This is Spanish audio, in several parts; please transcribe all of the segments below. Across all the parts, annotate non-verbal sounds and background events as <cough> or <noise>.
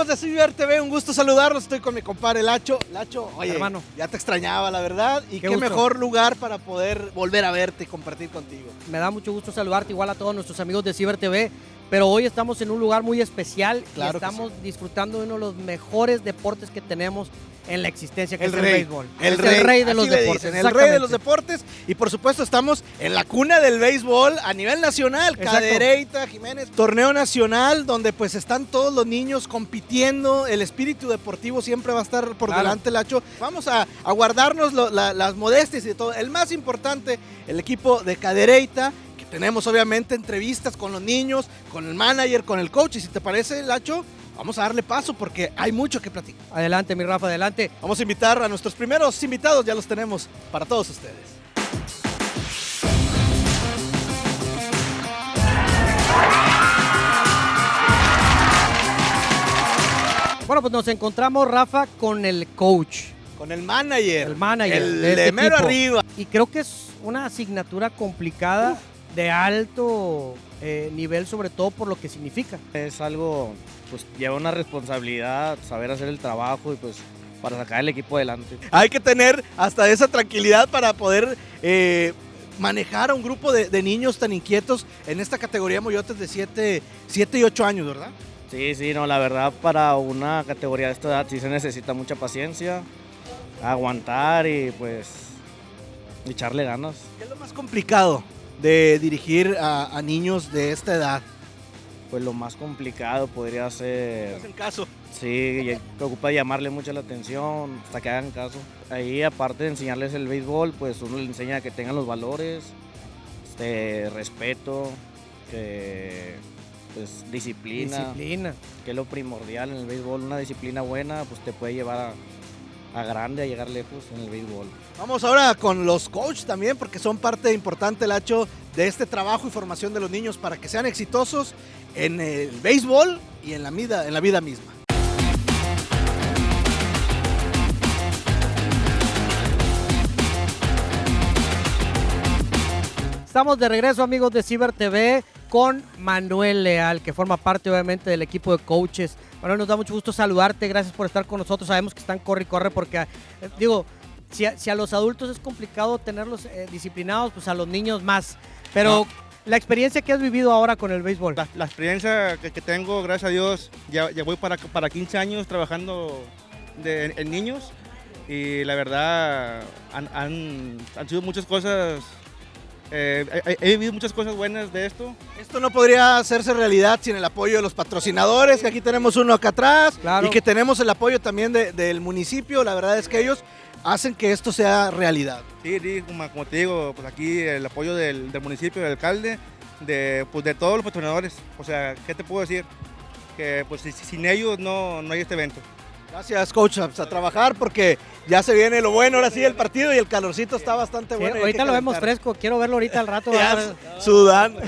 ¿Qué tal amigos de Ciber TV? Un gusto saludarlos. Estoy con mi compadre Lacho. Lacho, oye, Hermano. ya te extrañaba, la verdad. Y qué, Qué mejor lugar para poder volver a verte y compartir contigo. Me da mucho gusto saludarte, igual a todos nuestros amigos de Ciber TV. Pero hoy estamos en un lugar muy especial Claro y estamos disfrutando de uno de los mejores deportes que tenemos en la existencia, que El es rey. el béisbol. El Es rey, el rey de los deportes. dicen, el rey de los deportes. Y por supuesto estamos en la cuna del béisbol a nivel nacional. Exacto. Cadereyta, Jiménez, torneo nacional donde pues están todos los niños compitiendo. El espíritu deportivo siempre va a estar por Claro. delante, Lacho. Vamos a, a guardarnos lo- la- las modestias y todo. El más importante, el equipo de Cadereyta. Tenemos obviamente entrevistas con los niños, con el manager, con el coach. Y si te parece, Lacho, vamos a darle paso porque hay mucho que platicar. Adelante, mi Rafa, adelante. Vamos a invitar a nuestros primeros invitados, ya los tenemos para todos ustedes. Bueno, pues nos encontramos, Rafa, con el coach, Con el manager. el manager. El de este mero arriba. Y creo que es una asignatura complicada, de alto eh, nivel, sobre todo por lo que significa. Es algo, pues lleva una responsabilidad, saber hacer el trabajo y pues para sacar el equipo adelante. Hay que tener hasta esa tranquilidad para poder eh, manejar a un grupo de, de niños tan inquietos en esta categoría Moyotes de 7 y 8 años, ¿verdad? Sí, sí, no, la verdad para una categoría de esta edad sí se necesita mucha paciencia, aguantar y pues echarle ganas. ¿Qué es lo más complicado de dirigir a, a niños de esta edad? Pues lo más complicado podría ser, hacen caso. sí, que ocupa llamarle mucho la atención hasta que hagan caso. Ahí aparte de enseñarles el béisbol, pues uno les enseña que tengan los valores, este, respeto, que, pues disciplina. Disciplina. que es lo primordial en el béisbol. Una disciplina buena, pues te puede llevar a, a grande, a llegar lejos en el béisbol. Vamos ahora con los coaches también, porque son parte importante, Lacho, de este trabajo y formación de los niños para que sean exitosos en el béisbol y en la vida, en la vida misma. Estamos de regreso, amigos de Ciber TV, con Manuel Leal, que forma parte, obviamente, del equipo de coaches. Manuel, nos da mucho gusto saludarte. Gracias por estar con nosotros. Sabemos que están corre y corre porque, eh, digo, si a, si a los adultos es complicado tenerlos eh, disciplinados, pues a los niños más. Pero la experiencia que has vivido ahora con el béisbol. La, la experiencia que, que tengo, gracias a Dios, ya, ya voy para, para 15 años trabajando de- en, en niños y la verdad han, han- han sido muchas cosas, eh, he, he- vivido muchas cosas buenas de esto. Esto no podría hacerse realidad sin el apoyo de los patrocinadores, que aquí tenemos uno acá atrás, Claro. y que tenemos el apoyo también de- del municipio. La verdad es que ellos hacen que esto sea realidad. Sí, sí, como, como te digo, pues aquí el apoyo del, del municipio, del alcalde, de, pues de todos los patrocinadores. O sea, ¿qué te puedo decir? Que pues si- sin ellos no, no hay este evento. Gracias, coach, a trabajar porque ya se viene lo bueno, ahora sí, el partido y el calorcito está bastante bueno. ahorita lo vemos fresco. Quiero verlo ahorita al rato. <laughs> Sudando.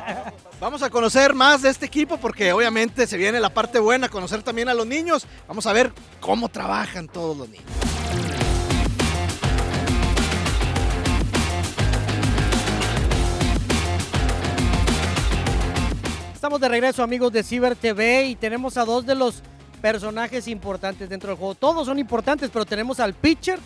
<laughs> Vamos a conocer más de este equipo porque obviamente se viene la parte buena, conocer también a los niños. Vamos a ver cómo trabajan todos los niños. Estamos de regreso, amigos de Ciber TV, y tenemos a dos de los personajes importantes dentro del juego. Todos son importantes, pero tenemos al pitcher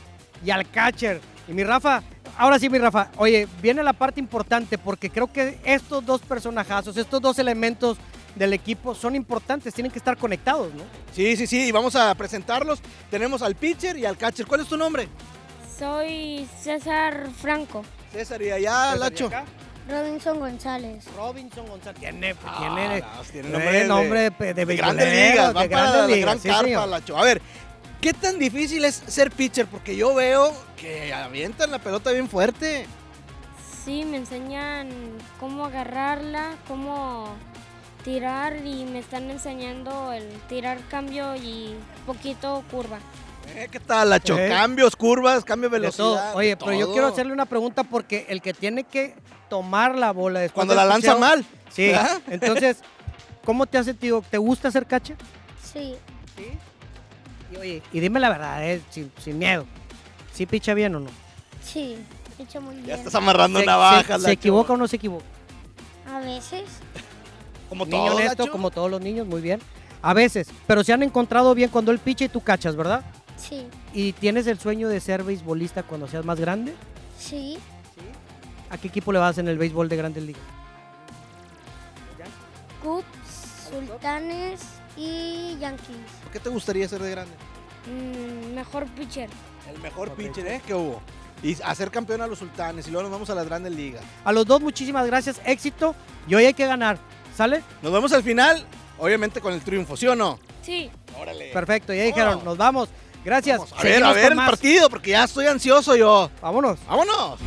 y al catcher. Y mi Rafa, ahora sí, mi Rafa, oye, viene la parte importante porque creo que estos dos personajazos, estos dos elementos del equipo son importantes, tienen que estar conectados, ¿no? Sí, sí, sí, y vamos a presentarlos. Tenemos al pitcher y al catcher. ¿Cuál es tu nombre? Soy César Franco. César y allá, Lacho. Robinson González. Robinson González. Tiene, Ah, tiene, no, tiene eh, nombre de- nombre de, de, de grandes ligas, para la ligas, gran sí, carpa. Lacho. A ver, ¿qué tan difícil es ser pitcher? Porque yo veo que avientan la pelota bien fuerte. Sí, me enseñan cómo agarrarla, cómo tirar y me están enseñando el tirar cambio y poquito curva. Eh, ¿Qué tal, Lacho? Eh. Cambios, curvas, cambio de De todo. velocidad. Oye, de pero yo quiero hacerle una pregunta porque el que tiene que tomar la bola después Cuando la lanza mal. Sí. ¿verdad? <laughs> Entonces, ¿cómo te has sentido? ¿Te gusta hacer catcher? Sí, Sí. Y oye, y dime la verdad, eh, sin, sin miedo. ¿Sí picha bien o no? sí, hecho muy Ya bien. estás amarrando ¿Se, navajas, se-. ¿Se equivoca o no se equivoca? A veces, <laughs> Como Niño todo, honesto, como todos los niños, muy bien. A veces, pero se han encontrado bien cuando él picha y tú cachas, ¿verdad? Sí, ¿Y tienes el sueño de ser beisbolista cuando seas más grande? sí. ¿A qué equipo le vas en el béisbol de Grandes Ligas? Cubs, Sultanes y Yankees. ¿Por qué te gustaría ser de grande? Mm, mejor pitcher. El mejor pitcher, ¿eh? Que hubo. Y hacer campeón a los sultanes. Y luego nos vamos a las grandes ligas. A los dos, muchísimas gracias, éxito. Y hoy hay que ganar, ¿sale? Nos vemos al final, obviamente con el triunfo, ¿sí o no? Sí. Órale. Perfecto, ya dijeron, nos vamos. Gracias. Vamos, a ver, a ver el más. partido, porque ya estoy ansioso yo. Vámonos. ¡Vámonos!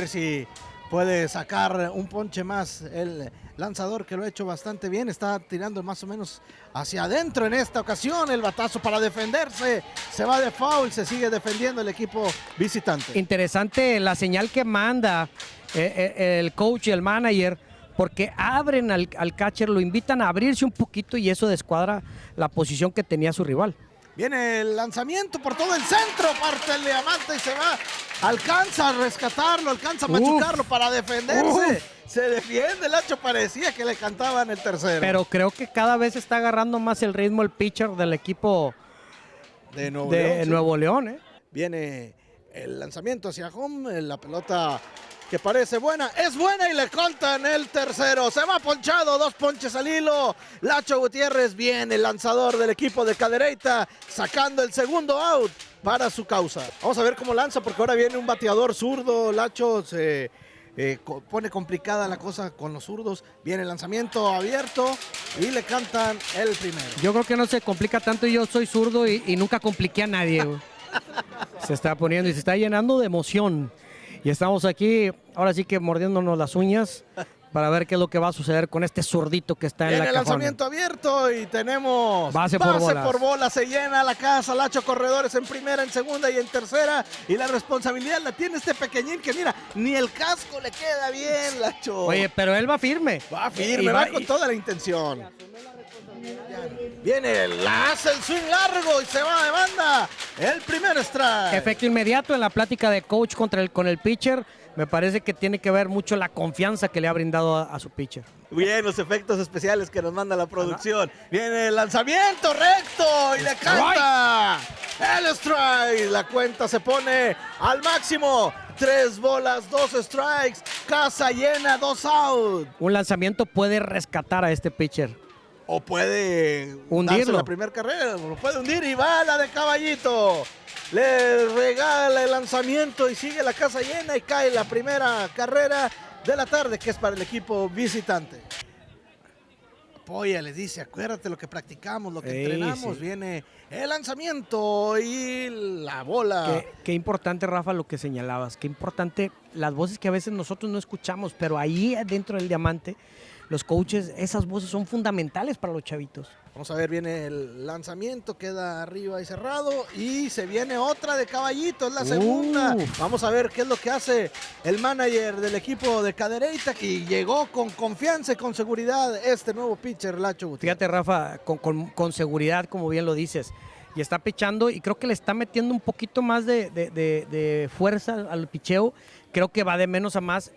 Ver si puede sacar un ponche más el lanzador que lo ha hecho bastante bien. Está tirando más o menos hacia adentro en esta ocasión. El batazo para defenderse. Se va de foul. Se sigue defendiendo el equipo visitante. Interesante la señal que manda eh, eh, el coach y el manager, porque abren al, al catcher, lo invitan a abrirse un poquito y eso descuadra la posición que tenía su rival. Viene el lanzamiento por todo el centro. Parte el diamante y se va. Alcanza a rescatarlo. Alcanza a Uf. machucarlo para defenderse. Se defiende. El hacho parecía que le cantaban el tercero. Pero creo que cada vez está agarrando más el ritmo el pitcher del equipo de Nuevo de León, sí. Nuevo León. ¿eh? Viene el lanzamiento hacia home, la pelota que parece buena, es buena y le contan el tercero. Se va ponchado, dos ponches al hilo. Lacho Gutiérrez viene, el lanzador del equipo de Cadereyta, sacando el segundo out para su causa. Vamos a ver cómo lanza, porque ahora viene un bateador zurdo. Lacho se eh, co- pone complicada la cosa con los zurdos. Viene el lanzamiento abierto y le cantan el primero. Yo creo que no se complica tanto. Yo soy zurdo y, y nunca compliqué a nadie. <laughs> se está poniendo y se está llenando de emoción. Y estamos aquí, ahora sí que mordiéndonos las uñas para ver qué es lo que va a suceder con este zurdito que está en Viene la el lanzamiento abierto y tenemos Base por bolas. por bola. Se llena la casa, Lacho Corredores en primera, en segunda y en tercera. Y la responsabilidad la tiene este pequeñín que mira, ni el casco le queda bien, Lacho. Oye, pero él va firme. va firme, Y va, va- con y- toda la intención. Viene, la hace el swing largo y se va de banda. El primer strike. Efecto inmediato en la plática de coach contra el, con el pitcher. Me parece que tiene que ver mucho la confianza que le ha brindado a, a su pitcher. Bien, los efectos especiales que nos manda la producción. Viene el lanzamiento recto y le canta el strike. La cuenta se pone al máximo. Tres bolas, dos strikes. Casa llena, dos out. Un lanzamiento puede rescatar a este pitcher. O puede Hundirlo. la primera carrera, lo puede hundir y va la de caballito. Le regala el lanzamiento y sigue la casa llena y cae la primera carrera de la tarde que es para el equipo visitante. Apoya, les dice, acuérdate lo que practicamos, lo que Ey, entrenamos. sí. Viene el lanzamiento y la bola. Qué, qué importante, Rafa, lo que señalabas. Qué importante las voces que a veces nosotros no escuchamos, pero ahí dentro del diamante, los coaches, esas voces son fundamentales para los chavitos. Vamos a ver, viene el lanzamiento, queda arriba y cerrado. Y se viene otra de caballito, es la segunda. Vamos a ver qué es lo que hace el manager del equipo de Cadereyta. Y llegó con confianza y con seguridad este nuevo pitcher, Lacho Gutiérrez. Fíjate, Rafa, con, con- con seguridad, como bien lo dices. Y está pichando y creo que le está metiendo un poquito más de, de- de- de fuerza al picheo. Creo que va de menos a más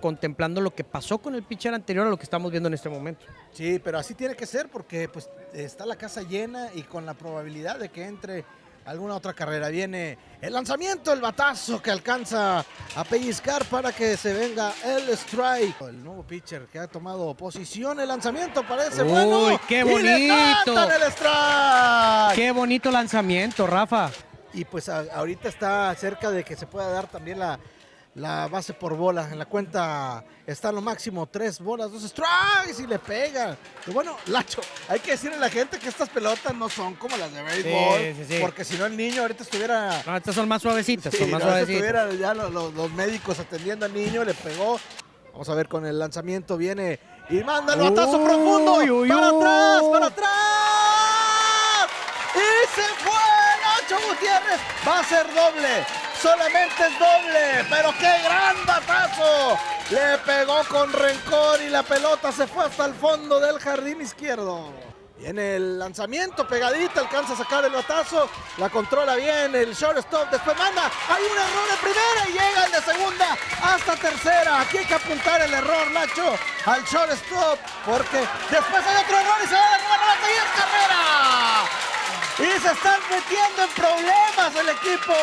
contemplando lo que pasó con el pitcher anterior a lo que estamos viendo en este momento. Sí, pero así tiene que ser porque pues está la casa llena y con la probabilidad de que entre alguna otra carrera. Viene el lanzamiento, el batazo que alcanza a pellizcar para que se venga el strike. El nuevo pitcher que ha tomado posición, el lanzamiento parece Uy, bueno. qué y le bonito. el strike. Qué bonito lanzamiento, Rafa. Y pues a- ahorita está cerca de que se pueda dar también la, la base por bola. En la cuenta está lo máximo tres bolas, dos strikes y le pegan. Y bueno, Lacho, hay que decirle a la gente que estas pelotas no son como las de béisbol. sí, sí. Porque si no el niño ahorita estuviera... No, estas son más suavecitas, Sí, son más no, suavecitas. estuviera ya los, los- los médicos atendiendo al niño, le pegó. Vamos a ver con el lanzamiento, viene y manda el batazo profundo. para atrás, para atrás. Gutiérrez. Va a ser doble. Solamente es doble. Pero qué gran batazo. Le pegó con rencor y la pelota se fue hasta el fondo del jardín izquierdo. Viene el lanzamiento, pegadita, alcanza a sacar el batazo, la controla bien el shortstop, después manda, hay un error de primera y llega el de segunda hasta tercera. Aquí hay que apuntar el error, Nacho, al shortstop, porque después hay otro error y se va derribar la y es carrera. Y se están metiendo en problemas el equipo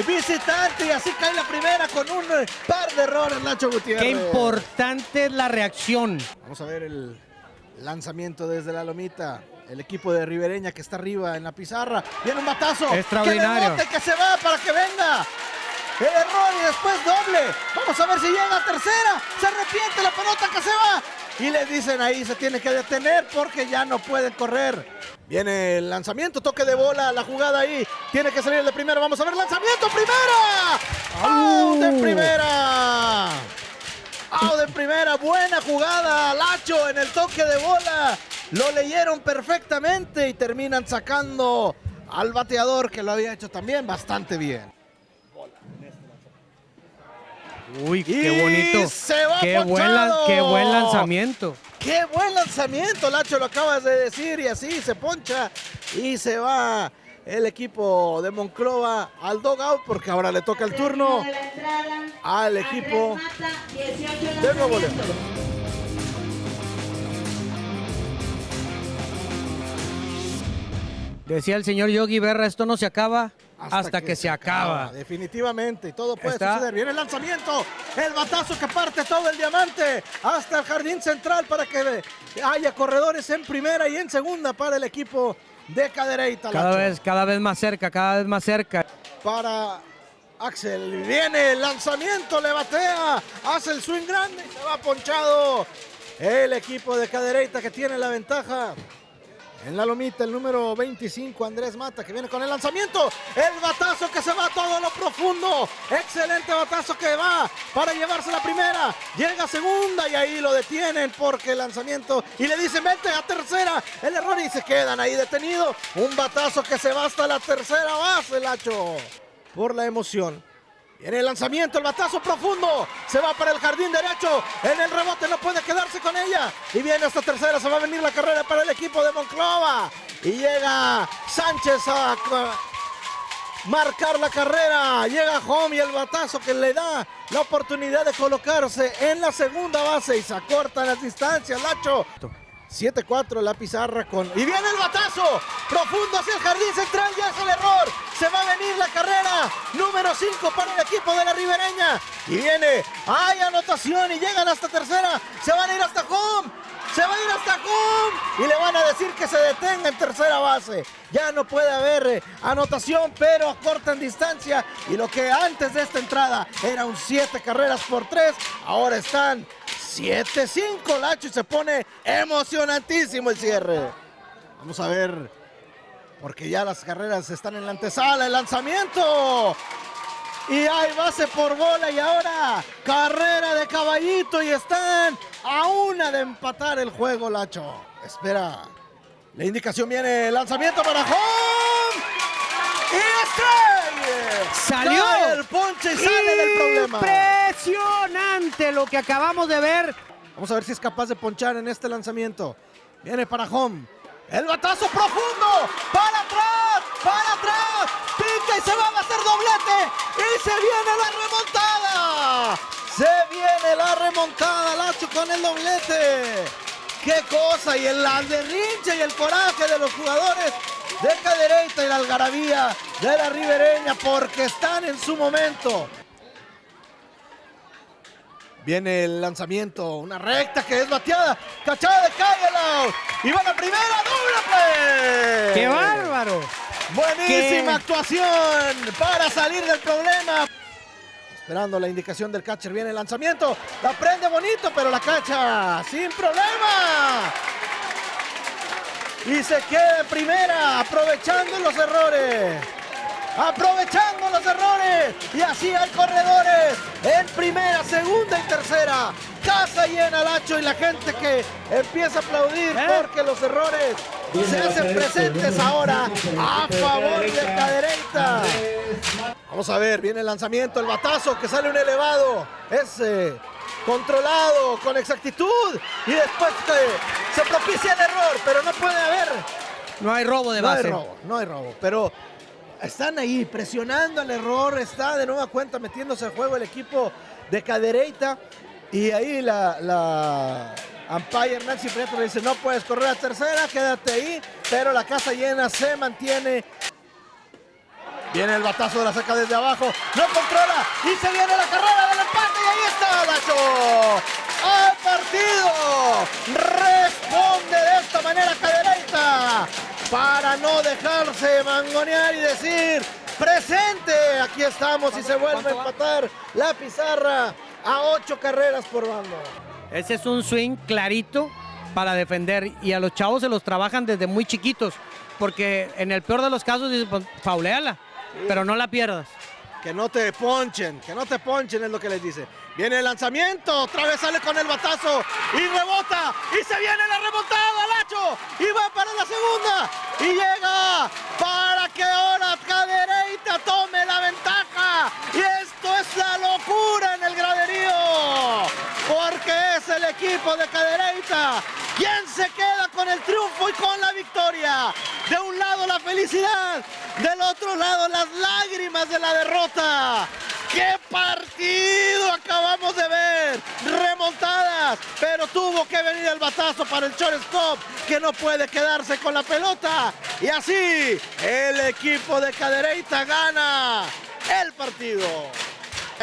visitante y así cae la primera con un par de errores, Nacho Gutiérrez. Qué importante es la reacción. Vamos a ver el Lanzamiento desde la lomita. El equipo de Ribereña que está arriba en la pizarra. Viene un batazo. Extraordinario. Que, que se va para que venga. El error y después doble. Vamos a ver si llega a tercera. Se arrepiente la pelota que se va. Y le dicen ahí se tiene que detener porque ya no pueden correr. Viene el lanzamiento, toque de bola, la jugada ahí. Tiene que salir de primera. Vamos a ver lanzamiento. Primera. de primera! ¡Oh, de primera! Buena jugada. Lacho en el toque de bola. Lo leyeron perfectamente y terminan sacando al bateador que lo había hecho también bastante bien. Uy, qué bonito. qué, buen qué buen lanzamiento. Qué buen lanzamiento, Lacho, lo acabas de decir. Y así se poncha y se va el equipo de Monclova al dogout porque ahora le toca el turno al equipo de Nuevo León. Decía el señor Yogi Berra, esto no se acaba hasta, que, se, acaba. Definitivamente, y todo puede suceder. Viene el lanzamiento, el batazo que parte todo el diamante hasta el jardín central para que haya corredores en primera y en segunda para el equipo de Cadereyta. Cada vez, cada vez más cerca, cada vez más cerca. Para Axel, viene el lanzamiento, le batea, hace el swing grande y se va ponchado el equipo de Cadereyta que tiene la ventaja. En la lomita, el número 25, Andrés Mata, que viene con el lanzamiento. El batazo que se va todo lo profundo. Excelente batazo que va para llevarse la primera. Llega segunda y ahí lo detienen porque el lanzamiento. Y le dicen, vente a tercera. El error y se quedan ahí detenidos. Un batazo que se va hasta la tercera base, Lacho. Por la emoción. En el lanzamiento, el batazo profundo. Se va para el jardín derecho. En el rebote no puede quedarse con ella. Y viene hasta tercera. Se va a venir la carrera para el equipo de Monclova. Y llega Sánchez a marcar la carrera. Llega Home y el batazo que le da la oportunidad de colocarse en la segunda base. Y se acortan las distancias, Lacho. 7-4 la pizarra con... Y viene el batazo. Profundo hacia el jardín central. Ya es el error. Se va a venir la carrera. Número 5 para el equipo de la Ribereña. Y viene. Hay anotación y llegan hasta tercera. Se van a ir hasta home. Se va a ir hasta home. Y le van a decir que se detenga en tercera base. Ya no puede haber eh, anotación, pero acortan distancia. Y lo que antes de esta entrada era un 7 carreras por 3. Ahora están 7-5 Lacho y se pone emocionantísimo el cierre. Vamos a ver, porque ya las carreras están en la antesala, el lanzamiento. Y hay base por bola y ahora carrera de caballito y están a una de empatar el juego, Lacho. Espera. La indicación viene, lanzamiento para home. Y Salió el ponche y sale del problema. Impresionante lo que acabamos de ver. Vamos a ver si es capaz de ponchar en este lanzamiento. Viene para home. El batazo profundo. Para atrás. Para atrás. Pica y se va a hacer doblete. Y se viene la remontada. Se viene la remontada. Lacho con el doblete. Qué cosa. Y el derrinche y el coraje de los jugadores de Cadereyta y la algarabía de la ribereña porque están en su momento. Viene el lanzamiento, una recta que es bateada, cachada de Cagelao y va la primera, doble ¡Qué bárbaro! Buenísima actuación para salir del problema. Esperando la indicación del catcher, viene el lanzamiento, la prende bonito, pero la cacha sin problema y se queda en primera, aprovechando los errores. Aprovechando los errores. Y así hay corredores en primera, segunda y tercera. Casa llena Lacho y la gente que empieza a aplaudir ¿Eh? porque los errores se hacen presentes ahora a favor de Cadereyta. Cadereyta. Vamos a ver, viene el lanzamiento, el batazo que sale un elevado. Es eh, controlado con exactitud y después eh, se propicia el error, pero no puede haber. No hay robo de No hay base. robo, no hay robo, pero están ahí presionando el error, está de nueva cuenta metiéndose al juego el equipo de Cadereyta y ahí la, la umpire Nancy Prieto le dice no puedes correr a tercera, quédate ahí, pero la casa llena se mantiene. Viene el batazo de la saca desde abajo, no controla y se viene la carrera del empate y ahí está Lacho. ¡Al partido! Responde de esta manera Cadereyta para no dejarse mangonear y decir presente. Aquí estamos y se vuelve a empatar la pizarra a ocho carreras por bando. Ese es un swing clarito para defender y a los chavos se los trabajan desde muy chiquitos, porque en el peor de los casos dicen, pues, fauleala, pero no la pierdas. Que no te ponchen, que no te ponchen es lo que les dice. Viene el lanzamiento, otra vez sale con el batazo y rebota y se viene la remontada, Lacho, y va para la segunda y llega para que ahora equipo de Cadereyta quien se queda con el triunfo y con la victoria. De un lado la felicidad, del otro lado las lágrimas de la derrota. ¡Qué partido acabamos de ver! Remontadas, pero tuvo que venir el batazo para el shortstop, que no puede quedarse con la pelota. Y así, el equipo de Cadereyta gana el partido.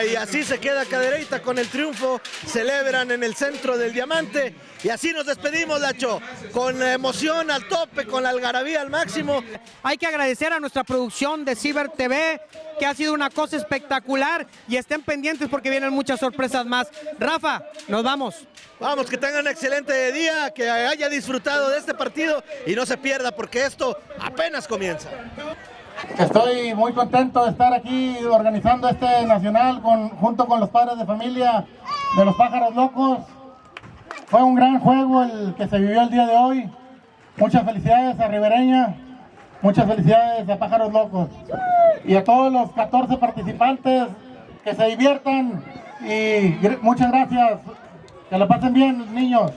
Y así se queda Cadereyta con el triunfo, celebran en el centro del diamante y así nos despedimos, Lacho, con la emoción al tope, con la algarabía al máximo. Hay que agradecer a nuestra producción de Ciber TV, que ha sido una cosa espectacular y estén pendientes porque vienen muchas sorpresas más. Rafa, nos vamos. Vamos, que tengan un excelente día, que haya disfrutado de este partido y no se pierda porque esto apenas comienza. Estoy muy contento de estar aquí organizando este nacional con, junto con los padres de familia de los pájaros locos. Fue un gran juego el que se vivió el día de hoy. Muchas felicidades a Ribereña, muchas felicidades a Pájaros Locos y a todos los 14 participantes que se diviertan y muchas gracias. Que la pasen bien, niños.